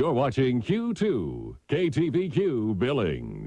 You're watching Q2, KTVQ Billings.